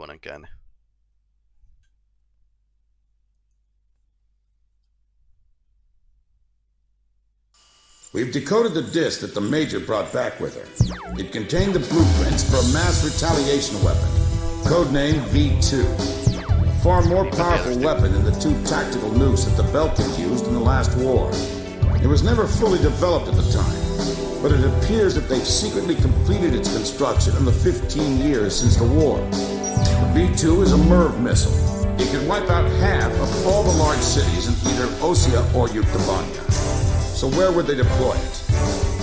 juonen käänne. We've decoded the disk that the Major brought back with her. It contained the blueprints for a mass retaliation weapon, codenamed V2. A far more powerful weapon than the two tactical nukes that the Belkan used in the last war. It was never fully developed at the time, but it appears that they've secretly completed its construction in the 15 years since the war. The V2 is a MIRV missile. It can wipe out half of all the large cities in either Osea or Yuktobania. So where would they deploy it?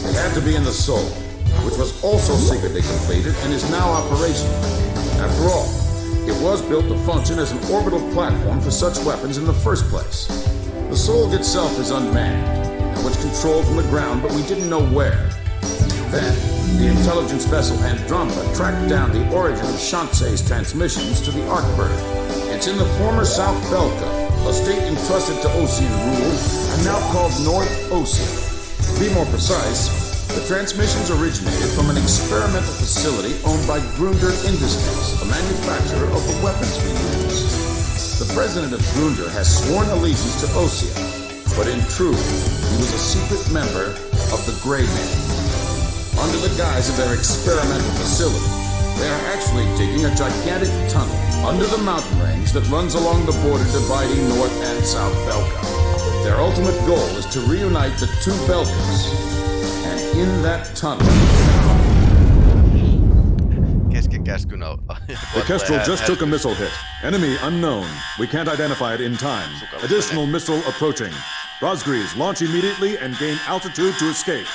It had to be in the Sol, which was also secretly completed and is now operational. After all, it was built to function as an orbital platform for such weapons in the first place. The Sol itself is unmanned and was controlled from the ground, but we didn't know where. Then, the intelligence vessel Andromeda tracked down the origin of Shanxe's transmissions to the Arkbird. It's in the former South Belka, a state entrusted to Osean rule and now called North Osea. To be more precise, the transmissions originated from an experimental facility owned by Grunder Industries, a manufacturer of the weapons we use. The president of Grunder has sworn allegiance to Osea, but in truth, he was a secret member of the Grey Men. Under the guise of their experimental facility, they are actually digging a gigantic tunnel under the mountain range that runs along the border dividing North and South Belka. Their ultimate goal is to reunite the two Belkas. And in that tunnel... Kesken käskyn au- The Kestrel just took a missile hit. Enemy unknown. We can't identify it in time. Additional missile approaching. Razgriz, launch immediately and gain altitude to escape.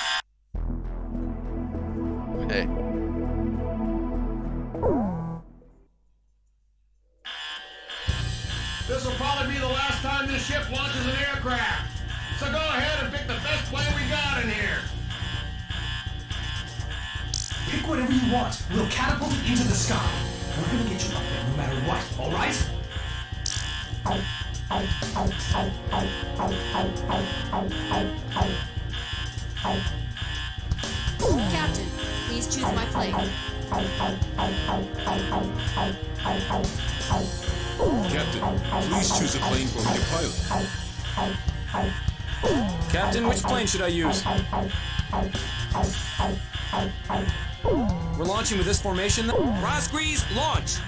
Want. We'll catapult it into the sky. We're gonna get you up there no matter what, alright? Captain, please choose my plane. Captain, please choose a plane for me to pilot. Captain, which plane should I use? We're launching with this formation. Razgriz, launch!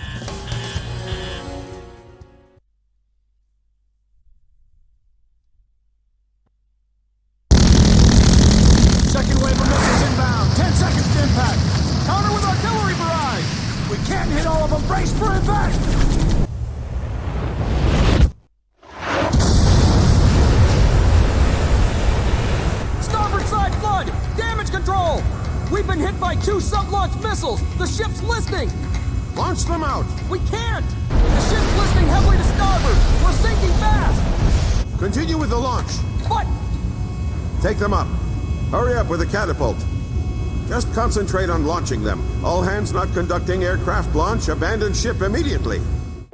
Catapult. Just concentrate on launching them. All hands not conducting aircraft launch, abandon ship immediately.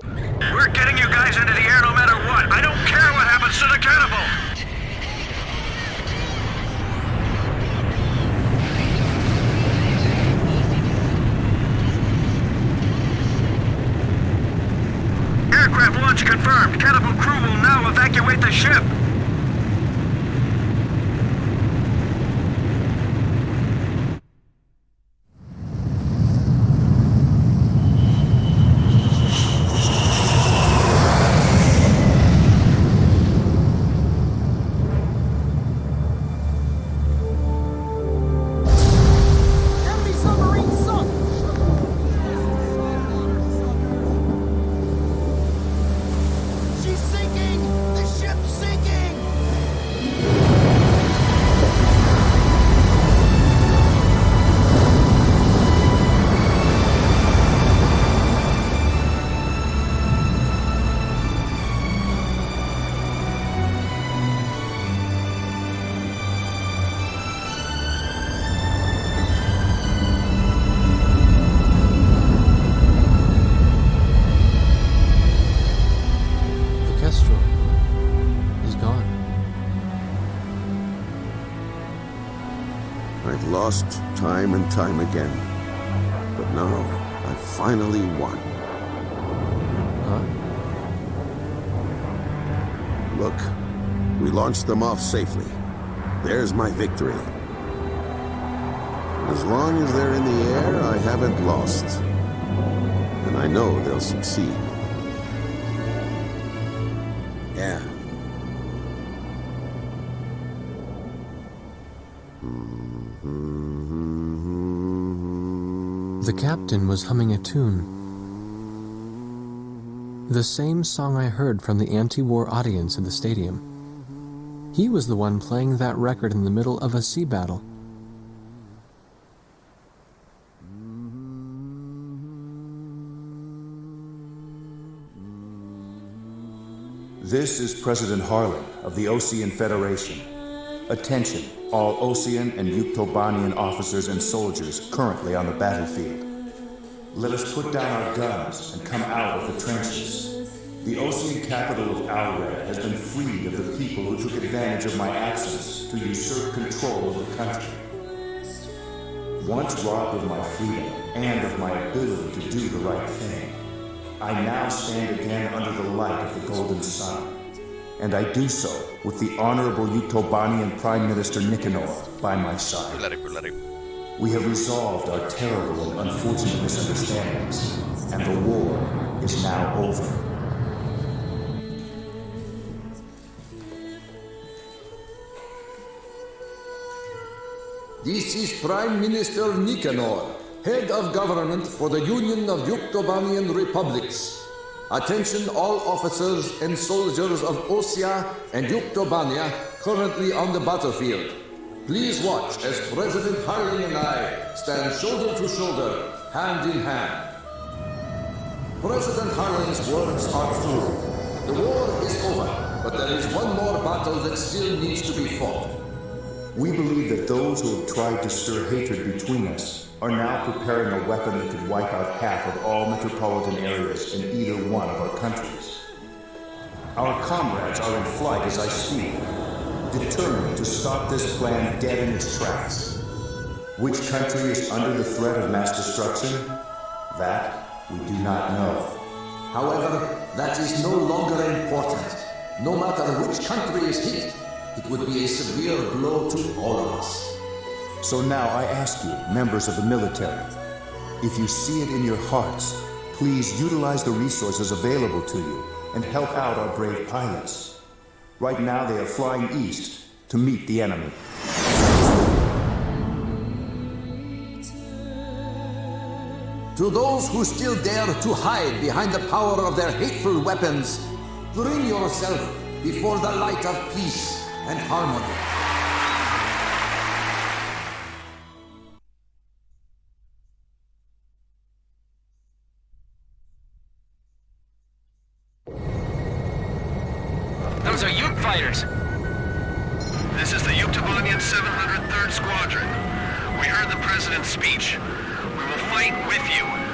We're getting you guys into the air no matter what. I don't care what happens to the catapult. Aircraft launch confirmed. Catapult crew will now evacuate the ship. time and time again. But now, I finally won. Huh? Look, we launched them off safely. There's my victory. As long as they're in the air, I haven't lost. And I know they'll succeed. The captain was humming a tune. The same song I heard from the anti-war audience in the stadium. He was the one playing that record in the middle of a sea battle. This is President Harling of the Osean Federation. Attention, all Osean and Yuktobanian officers and soldiers currently on the battlefield. Let us put down our guns and come out of the trenches. The Osean capital of Oured has been freed of the people who took advantage of my absence to usurp control of the country. Once robbed of my freedom and of my ability to do the right thing, I now stand again under the light of the Golden Sun. And I do so with the Honorable Yuktobanian Prime Minister Nicanor by my side. We have resolved our terrible and unfortunate misunderstandings, and the war is now over. This is Prime Minister Nicanor, Head of Government for the Union of Yuktobanian Republics. Attention all officers and soldiers of Osea and Yuktobania currently on the battlefield. Please watch as President Harling and I stand shoulder to shoulder, hand in hand. President Harling's words are true. The war is over, but there is one more battle that still needs to be fought. We believe that those who have tried to stir hatred between us are now preparing a weapon that could wipe out half of all metropolitan areas in either one of our countries. Our comrades are in flight as I speak, determined to stop this plan dead in its tracks. Which country is under the threat of mass destruction? That we do not know. However, that is no longer important. No matter which country is hit, it would be a severe blow to all of us. So now I ask you, members of the military, if you see it in your hearts, please utilize the resources available to you and help out our brave pilots. Right now they are flying east to meet the enemy. To those who still dare to hide behind the power of their hateful weapons, bring yourself before the light of peace and harmony. Those are Ute fighters. This is the Yuktobanian 703rd Squadron. We heard the President's speech. We will fight with you.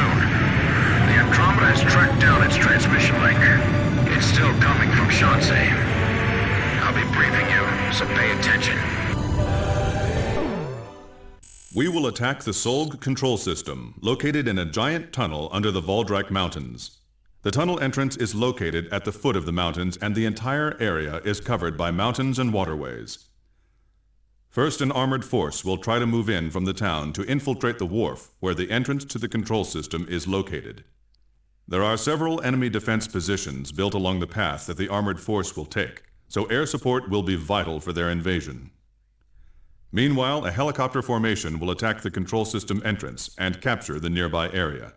Soon. The Andromeda has tracked down its transmission link. It's still coming from Shanxi. I'll be briefing you, so pay attention. We will attack the Solg control system, located in a giant tunnel under the Waldreich Mountains. The tunnel entrance is located at the foot of the mountains, and the entire area is covered by mountains and waterways. First, an armored force will try to move in from the town to infiltrate the wharf where the entrance to the control system is located. There are several enemy defense positions built along the path that the armored force will take, so air support will be vital for their invasion. Meanwhile, a helicopter formation will attack the control system entrance and capture the nearby area.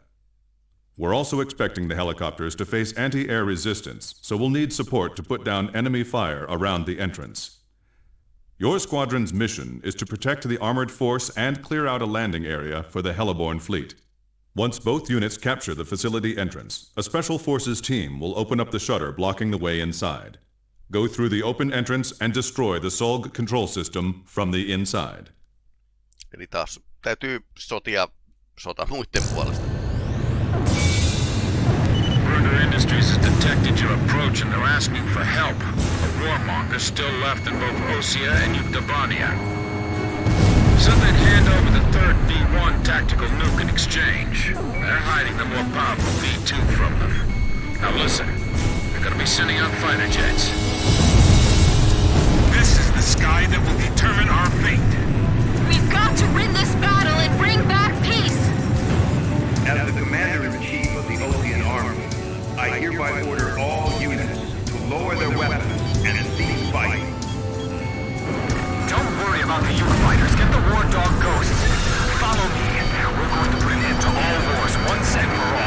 We're also expecting the helicopters to face anti-air resistance, so we'll need support to put down enemy fire around the entrance. Your squadron's mission is to protect the armored force and clear out a landing area for the Helleborn fleet. Once both units capture the facility entrance, a Special Forces team will open up the shutter blocking the way inside. Go through the open entrance and destroy the SOLG control system from the inside. Eli taas täytyy sotia sota muiden puolesta. Grunder Industries has detected your approach and they're asking for help. A warmonger still left in both Osea and Yuktobania. So they'd hand over the third V1 tactical nuke in exchange. They're hiding the more powerful V2 from them. Now listen, they're gonna be sending out fighter jets. This is the sky that will determine our fate. We've got to win this battle and bring back peace! As the Commander-in-Chief of the Osean Army, I hereby order all units to lower their weapons about the Yuke fighters. Get the war dog ghosts. Follow me. We're going to put an end to all wars once and for all.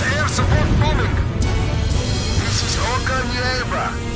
Air support bombing. This is Oka Nieba.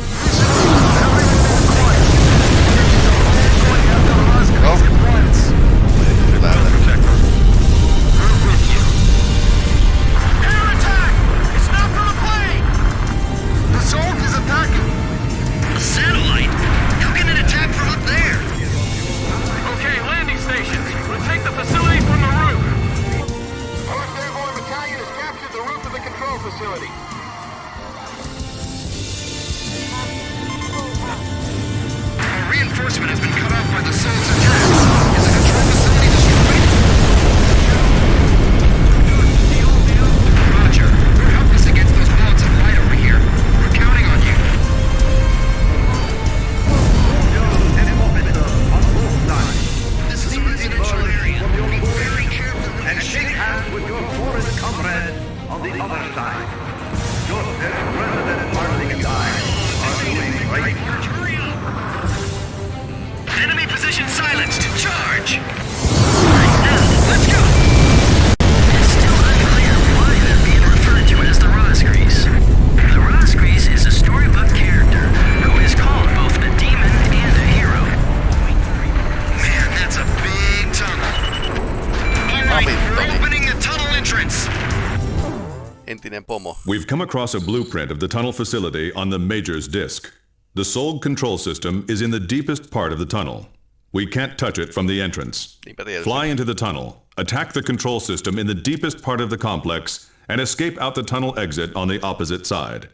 We've come across a blueprint of the tunnel facility on the Major's disk. The Solg control system is in the deepest part of the tunnel. We can't touch it from the entrance. Fly into the tunnel, attack the control system in the deepest part of the complex, and escape out the tunnel exit on the opposite side.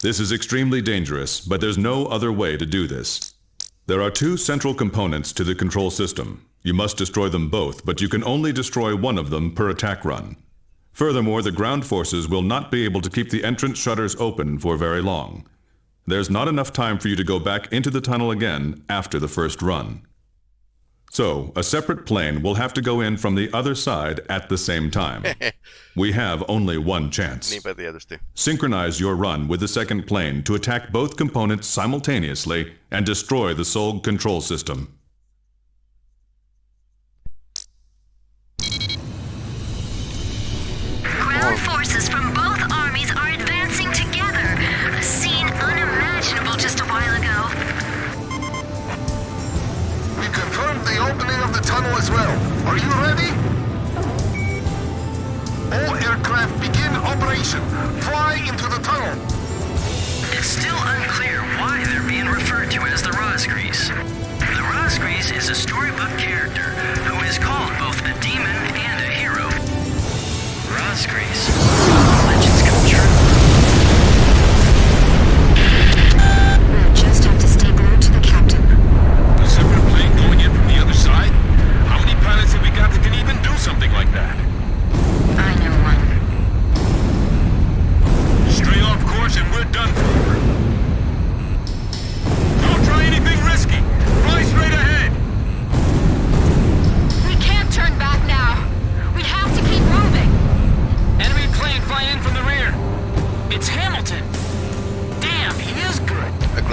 This is extremely dangerous, but there's no other way to do this. There are two central components to the control system. You must destroy them both, but you can only destroy one of them per attack run. Furthermore, the ground forces will not be able to keep the entrance shutters open for very long. There's not enough time for you to go back into the tunnel again after the first run. So, a separate plane will have to go in from the other side at the same time. we have only one chance. Synchronize your run with the second plane to attack both components simultaneously and destroy the Solg control system.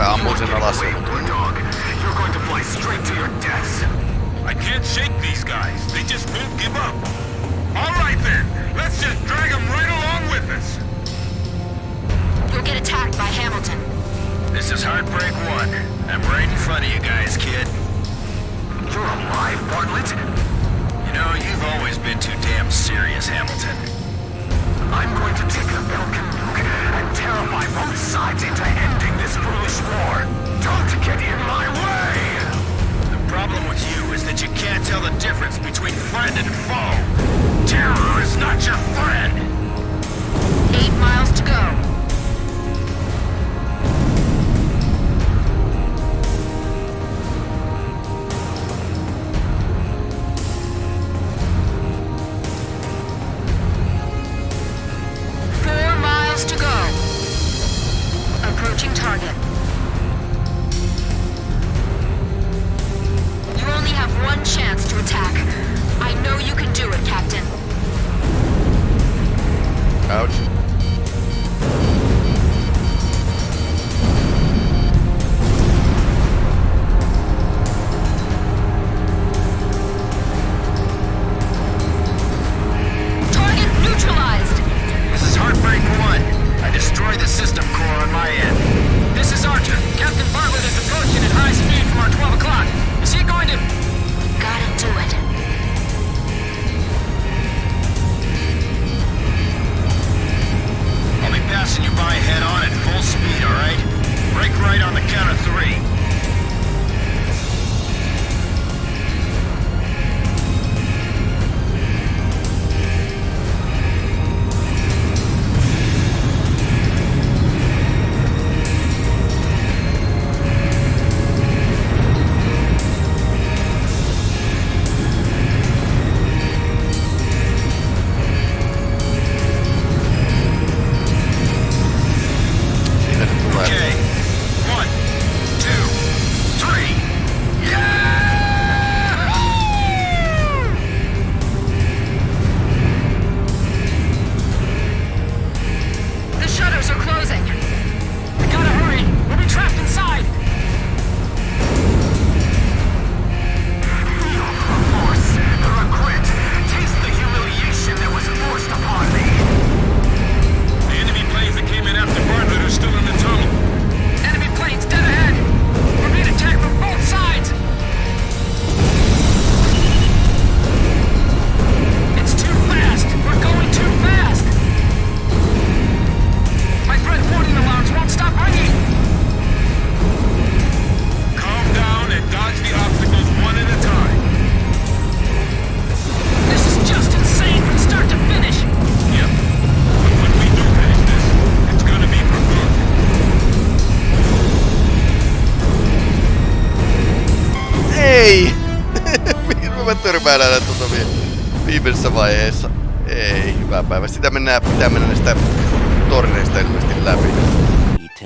Good. Ja kyllä ammuu sen alas. dog. You're going to fly straight to your deaths. I can't shake these guys. They just won't give up. All right then. Let's just drag them right along with us. You'll get attacked by Hamilton. This is Heartbreak 1. I'm right in front of you guys, kid. You're alive, Bartlett. You know, you've always been too damn serious, Hamilton. I'm going to take the Belkan nuke and terrify both sides into ending this foolish war. Don't get in my way! The problem with you is that you can't tell the difference between friend and foe. Terror is not your friend. Eight miles to go.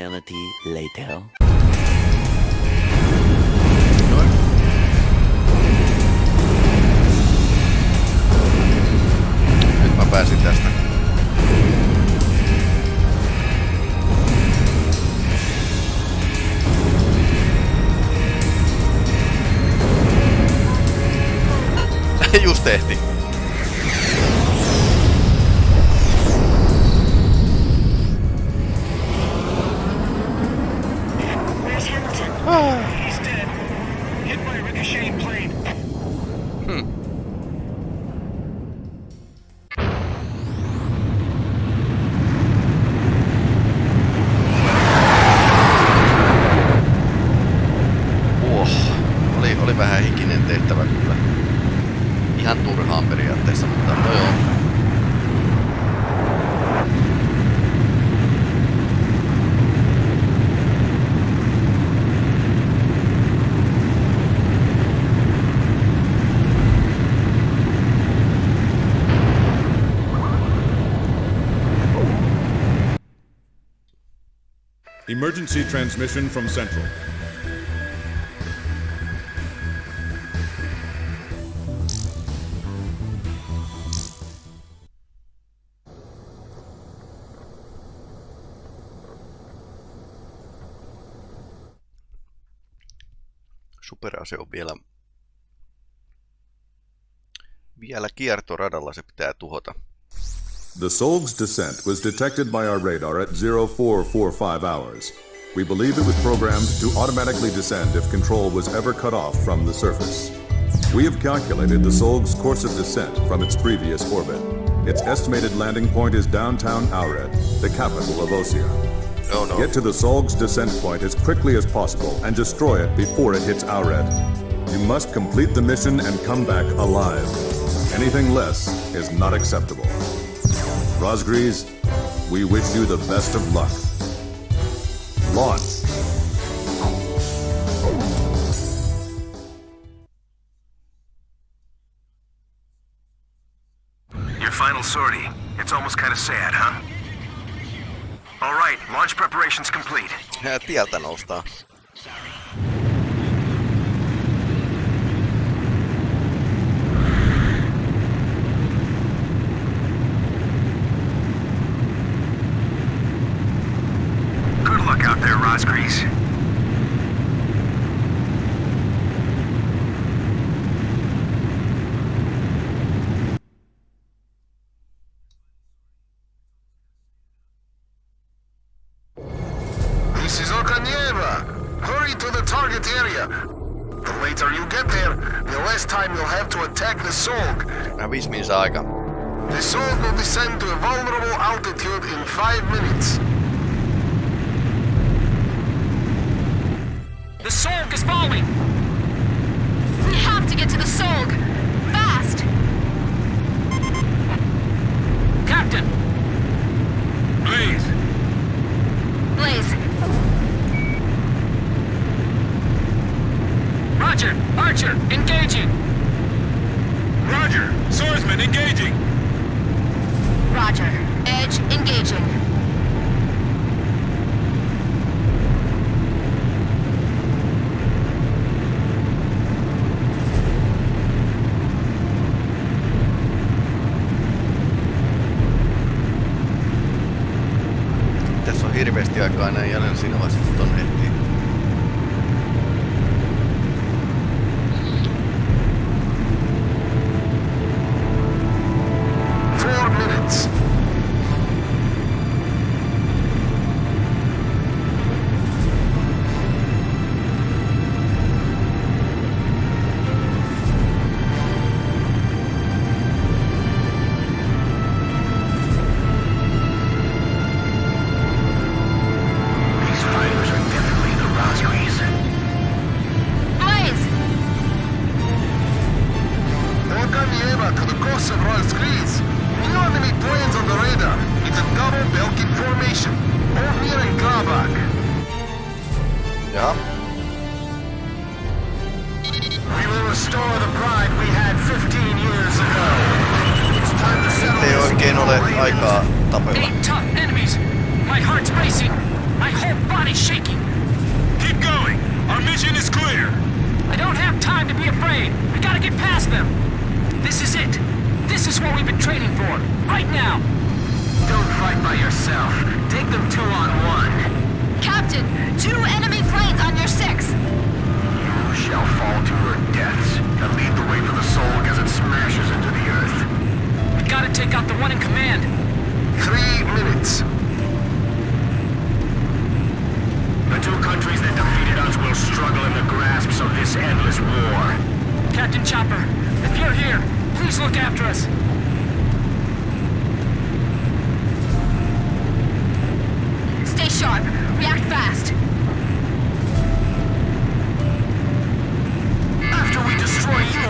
Eternity later. Nyt mä pääsin tästä. Just tehtiin. Hamilton? Emergency transmission from Central. Superase on vielä, vielä kiertoradalla, se pitää tuhota. The Solg's descent was detected by our radar at 0445 hours. We believe it was programmed to automatically descend if control was ever cut off from the surface. We have calculated the Solg's course of descent from its previous orbit. Its estimated landing point is downtown Oured, the capital of Osea. Oh no. Get to the Solg's descent point as quickly as possible and destroy it before it hits Oured. You must complete the mission and come back alive. Anything less is not acceptable. Razgriz, we wish you the best of luck. Launch. Your final sortie. It's almost kind of sad, huh? All right, launch preparations complete. Ja tieltä noustaan. Roger! Archer, engaging! Roger. Swordsman engaging. Roger. Edge engaging. Belkan formation. Ofnir and Grabacr. Ja. We will restore the pride we had 15 years ago. It's time to settle Ei this oikein ole aikaa tapella. Eight tough enemies. My heart's racing. My whole body's shaking. Keep going. Our mission is clear. I don't have time to be afraid. We gotta get past them. This is it. This is what we've been training for. Right now. Don't fight by yourself. Take them two on one. Captain, two enemy planes on your six. You shall fall to your deaths and lead the way for the soul as it smashes into the earth. We gotta take out the one in command. Three minutes. The two countries that defeated us will struggle in the grasps of this endless war. Captain Chopper, if you're here, please look after us. Sharp. React fast. After we destroy you,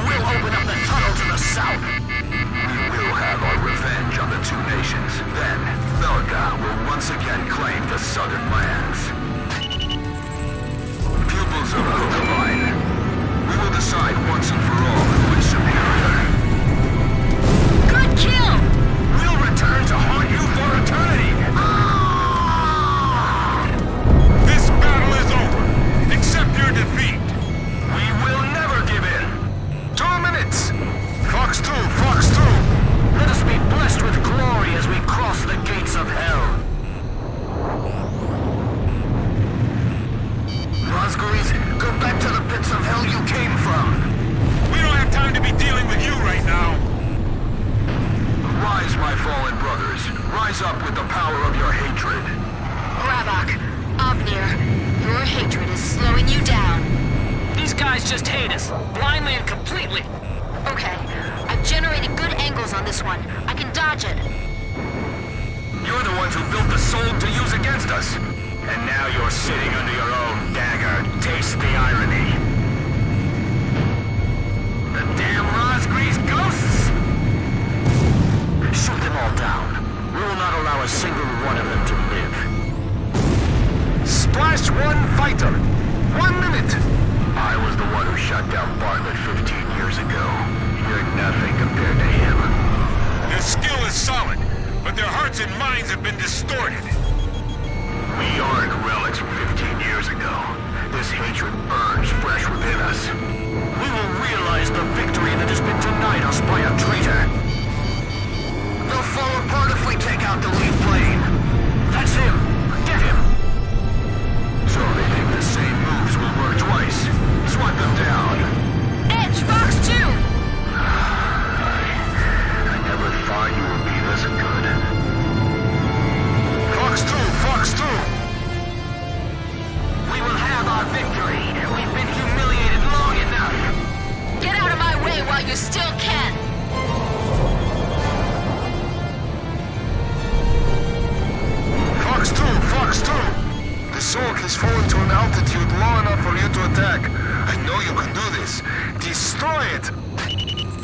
for you to attack. I know you can do this. Destroy it!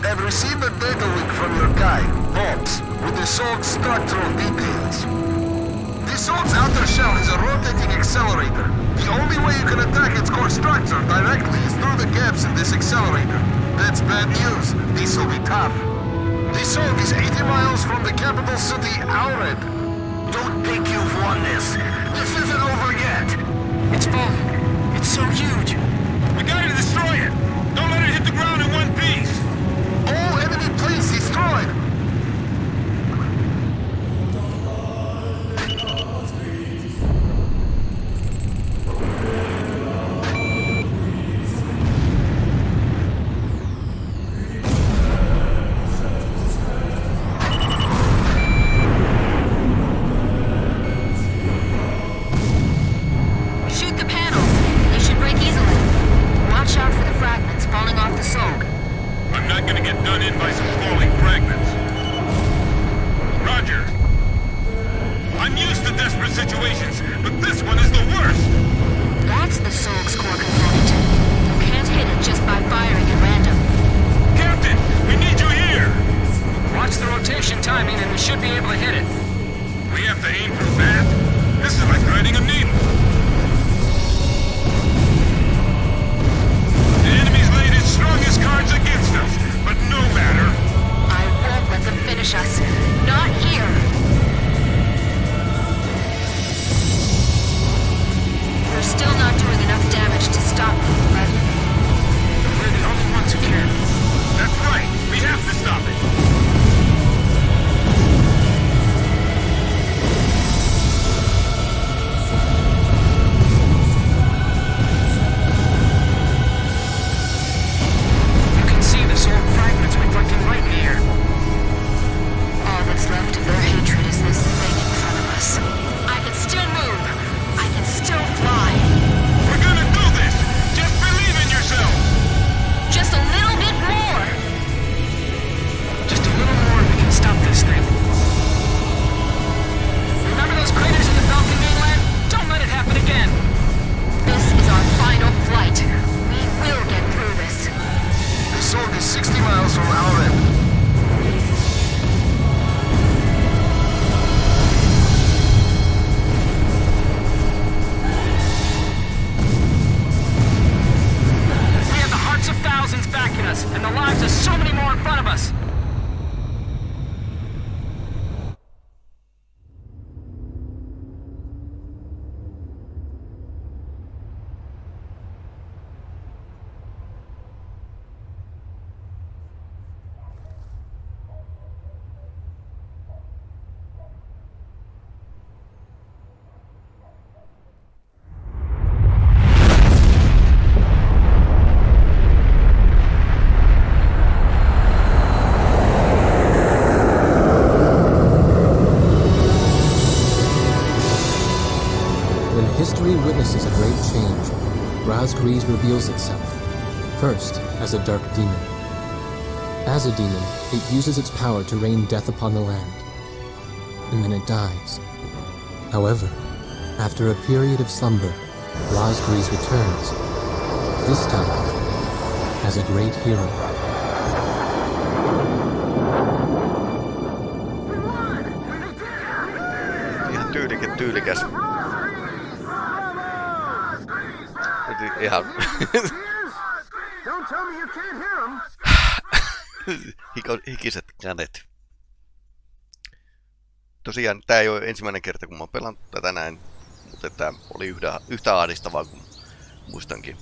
I've received a data link from your guy, Hobbs, with the SOLG's structural details. The SOLG's outer shell is a rotating accelerator. The only way you can attack its core structure directly is through the gaps in this accelerator. That's bad news. This will be tough. The SOLG is 80 miles from the capital city, Oured. Don't think you've won this. This isn't over yet. It's full. It's so huge. We gotta destroy it. Don't let it hit the ground in one piece. All enemy planes destroyed! situations, but this one is the worst! That's the great change, Razgriz reveals itself, first as a dark demon. As a demon, it uses its power to rain death upon the land, and then it dies. However, after a period of slumber, Razgriz returns, this time as a great hero. Tyylikäs. Hiko, hikiset kädet. Tosiaan tää ei ole ensimmäinen kerta kun mä oon pelannut tätä näin, mutta tää oli yhtä, yhtä ahdistavaa kuin muistankin.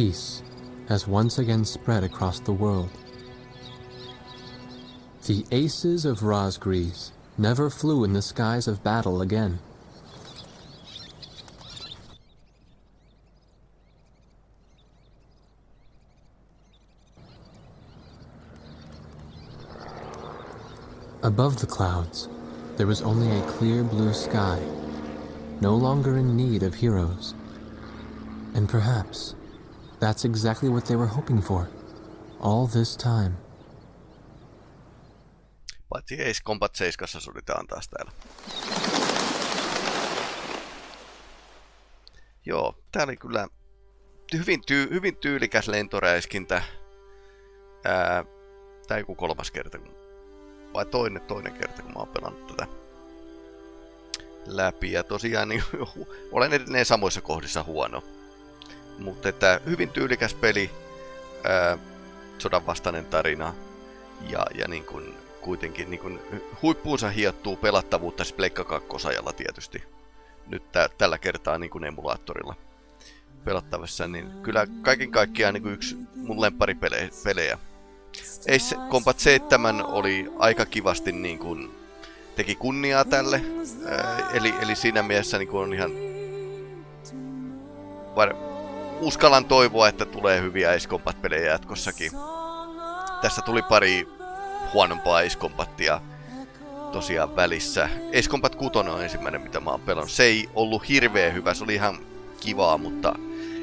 Peace has once again spread across the world. The aces of Razgriz never flew in the skies of battle again. Above the clouds, there was only a clear blue sky, no longer in need of heroes. And perhaps that's exactly what they were hoping for, all this time. Paitsi Ace Combat 7 suditaan taas täällä. Joo, tää oli kyllä hyvin, tyy- hyvin tyylikäs lentoräiskintä. Ää, tää joku kolmas kerta, kun- vai toinen, toinen kerta, kun mä oon pelannut tätä läpi. Ja tosiaan niin, olen edelleen samoissa kohdissa huono. Mutta että hyvin tyylikäs peli, ää, sodan vastainen tarina ja, ja niin kuin, kuitenkin niin kuin, huippuunsa hiottuu pelattavuutta siis Pleikka 2 tietysti. Nyt tä, tällä kertaa niin kuin emulaattorilla pelattavassa, niin kyllä kaiken kaikkiaan niin kuin yksi mun lempparipelejä. Ace Combat 7 oli aika kivasti niin kuin, teki kunniaa tälle, ää, eli, eli siinä mielessä niin kuin on ihan uskallan toivoa, että tulee hyviä Ace Combat-pelejä jatkossakin. Tässä tuli pari huonompaa Combatia tosiaan välissä. Combat 6 on ensimmäinen, mitä mä oon pelannut. Se ei ollut hirveän hyvä, se oli ihan kivaa, mutta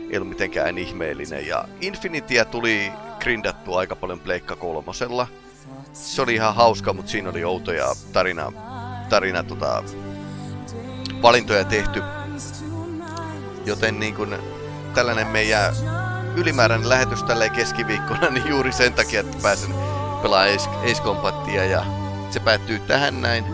ei ollut mitenkään ihmeellinen. Ja Infinityä tuli grindattua aika paljon Pleikka kolmosella. Se oli ihan hauska, mutta siinä oli outoja tarina, tarina tota, valintoja tehty. Joten niin kun, tällainen meidän ylimääräinen lähetys tälleen keskiviikkona, niin juuri sen takia, että pääsen pelaamaan Ace, Ace Combatia ja se päättyy tähän näin.